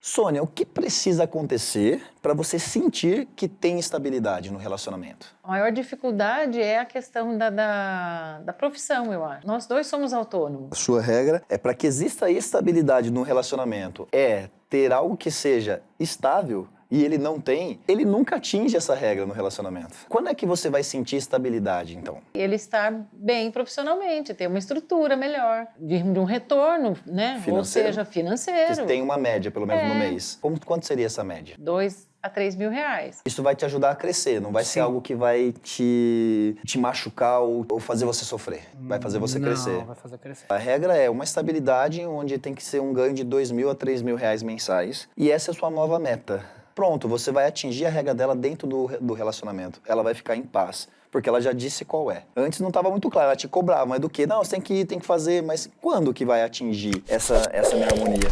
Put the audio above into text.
Sônia, o que precisa acontecer para você sentir que tem estabilidade no relacionamento? A maior dificuldade é a questão da, da, da profissão, eu acho. Nós dois somos autônomos. A sua regra é para que exista estabilidade no relacionamento, é ter algo que seja estável e ele não tem, ele nunca atinge essa regra no relacionamento. Quando é que você vai sentir estabilidade, então? Ele estar bem profissionalmente, ter uma estrutura melhor, de, um retorno, né? Financeiro. Ou seja, financeiro. Você tem uma média, pelo menos, É. no mês. Como, quanto seria essa média? Dois a três mil reais. Isso vai te ajudar a crescer, não vai ser Sim. algo que vai te, te machucar ou, ou fazer você sofrer. Vai fazer você Não, crescer. vai fazer crescer. A regra é uma estabilidade onde tem que ser um ganho de 2 mil a 3 mil reais mensais. E essa é a sua nova meta. Pronto, você vai atingir a regra dela dentro do, do relacionamento. Ela vai ficar em paz. Porque ela já disse qual é. Antes não estava muito claro, ela te cobrava, mas do que? Não, você tem que, tem que fazer, mas quando que vai atingir essa, essa minha harmonia?